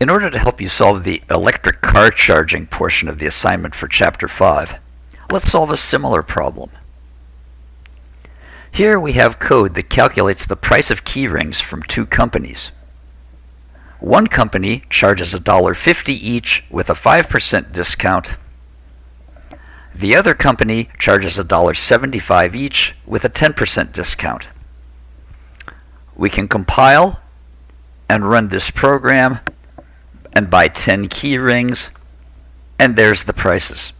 In order to help you solve the electric car charging portion of the assignment for Chapter 5, let's solve a similar problem. Here we have code that calculates the price of keyrings from two companies. One company charges $1.50 each with a 5% discount. The other company charges $1.75 each with a 10% discount. We can compile and run this program and buy 10 key rings, and there's the prices.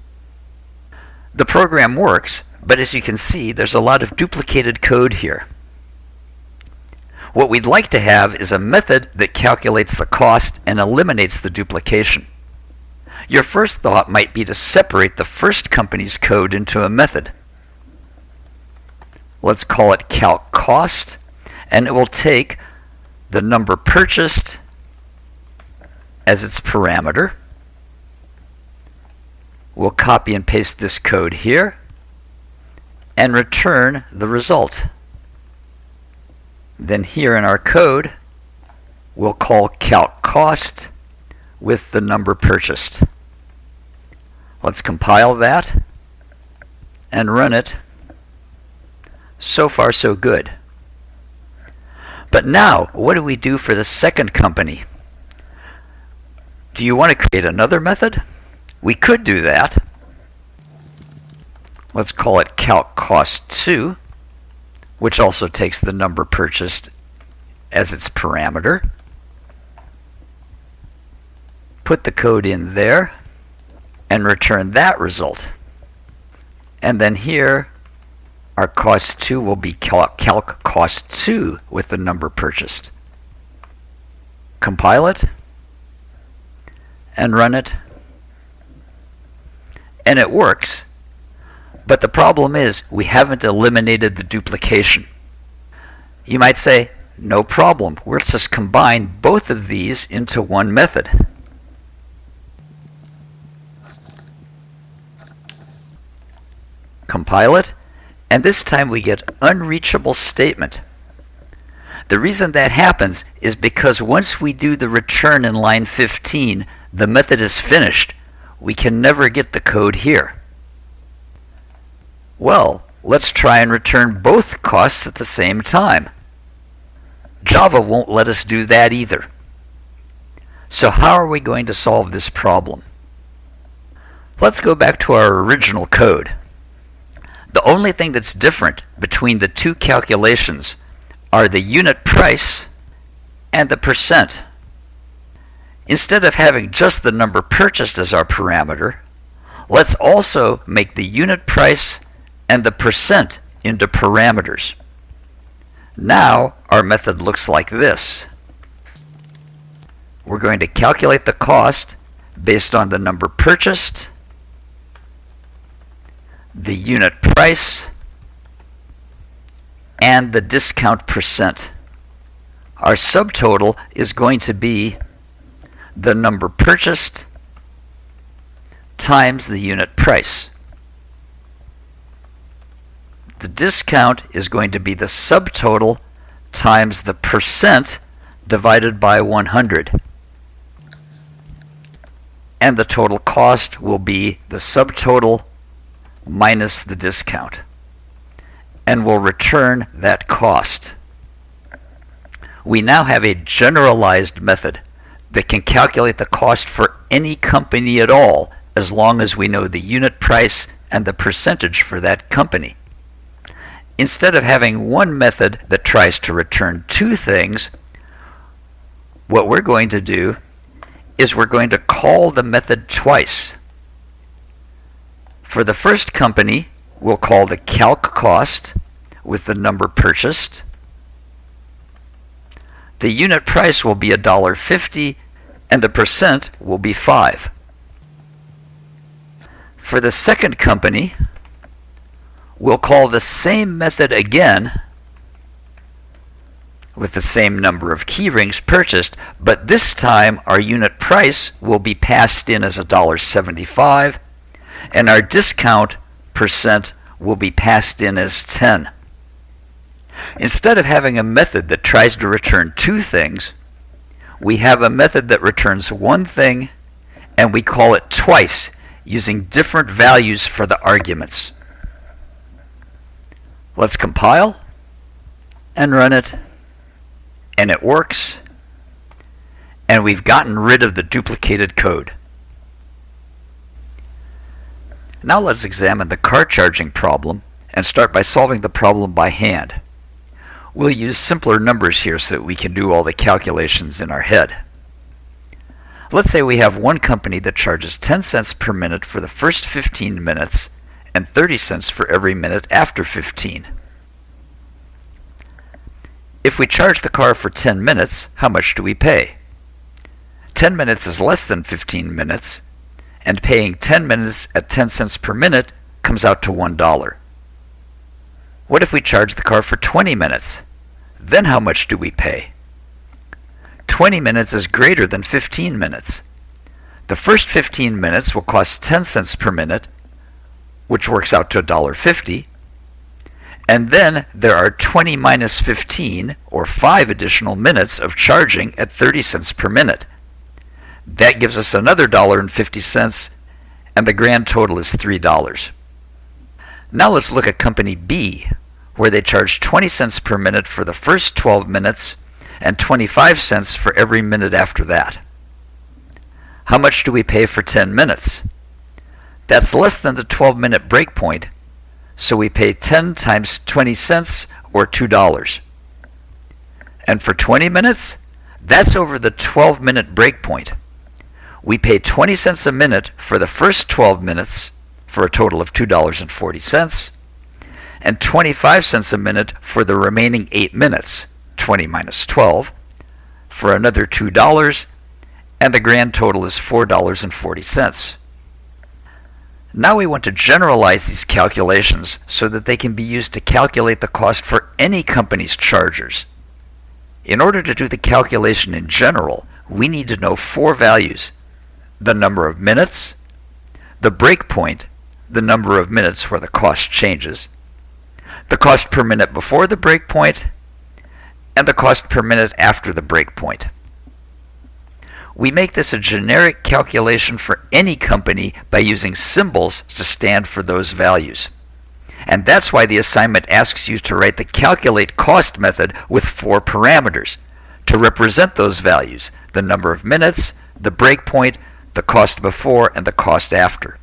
The program works, but as you can see, there's a lot of duplicated code here. What we'd like to have is a method that calculates the cost and eliminates the duplication. Your first thought might be to separate the first company's code into a method. Let's call it calc cost, and it will take the number purchased as its parameter. We'll copy and paste this code here and return the result. Then here in our code, we'll call calc cost with the number purchased. Let's compile that and run it. So far so good. But now, what do we do for the second company? Do you want to create another method? We could do that. Let's call it calc cost 2, which also takes the number purchased as its parameter. Put the code in there and return that result. And then here, our cost 2 will be calc, calc cost 2 with the number purchased. Compile it and run it. And it works. But the problem is we haven't eliminated the duplication. You might say, no problem. Let's just combine both of these into one method. Compile it, and this time we get unreachable statement. The reason that happens is because once we do the return in line 15, the method is finished. We can never get the code here. Well, let's try and return both costs at the same time. Java won't let us do that either. So how are we going to solve this problem? Let's go back to our original code. The only thing that's different between the two calculations are the unit price and the percent. Instead of having just the number purchased as our parameter, let's also make the unit price and the percent into parameters. Now our method looks like this. We're going to calculate the cost based on the number purchased, the unit price, and the discount percent. Our subtotal is going to be the number purchased times the unit price. The discount is going to be the subtotal times the percent divided by 100. And the total cost will be the subtotal minus the discount. And we'll return that cost. We now have a generalized method that can calculate the cost for any company at all as long as we know the unit price and the percentage for that company. Instead of having one method that tries to return two things, what we're going to do is we're going to call the method twice. For the first company, we'll call the calc cost with the number purchased. The unit price will be $1.50 and the percent will be 5. For the second company, we'll call the same method again with the same number of keyrings purchased, but this time our unit price will be passed in as $1.75 and our discount percent will be passed in as 10. Instead of having a method that tries to return two things, we have a method that returns one thing and we call it twice using different values for the arguments. Let's compile and run it and it works and we've gotten rid of the duplicated code. Now let's examine the car charging problem and start by solving the problem by hand. We'll use simpler numbers here so that we can do all the calculations in our head. Let's say we have one company that charges 10 cents per minute for the first 15 minutes and 30 cents for every minute after 15. If we charge the car for 10 minutes, how much do we pay? 10 minutes is less than 15 minutes, and paying 10 minutes at 10 cents per minute comes out to $1. What if we charge the car for 20 minutes? Then how much do we pay? 20 minutes is greater than 15 minutes. The first 15 minutes will cost 10 cents per minute, which works out to $1.50. And then there are 20 minus 15, or 5 additional minutes of charging at 30 cents per minute. That gives us another $1.50, and the grand total is $3. Now let's look at company B, where they charge 20 cents per minute for the first 12 minutes and 25 cents for every minute after that. How much do we pay for 10 minutes? That's less than the 12 minute break point, so we pay 10 times 20 cents or $2. And for 20 minutes, that's over the 12 minute break point. We pay 20 cents a minute for the first 12 minutes for a total of $2.40 and 25 cents a minute for the remaining 8 minutes, 20 minus 12, for another $2, and the grand total is $4.40. Now we want to generalize these calculations so that they can be used to calculate the cost for any company's chargers. In order to do the calculation in general, we need to know four values. The number of minutes, the break point, the number of minutes where the cost changes, the cost per minute before the breakpoint, and the cost per minute after the breakpoint. We make this a generic calculation for any company by using symbols to stand for those values. And that's why the assignment asks you to write the calculate cost method with four parameters to represent those values, the number of minutes, the breakpoint, the cost before, and the cost after.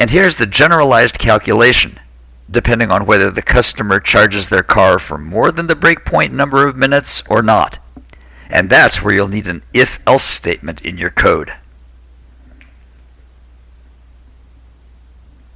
And here's the generalized calculation depending on whether the customer charges their car for more than the breakpoint number of minutes or not. And that's where you'll need an if-else statement in your code.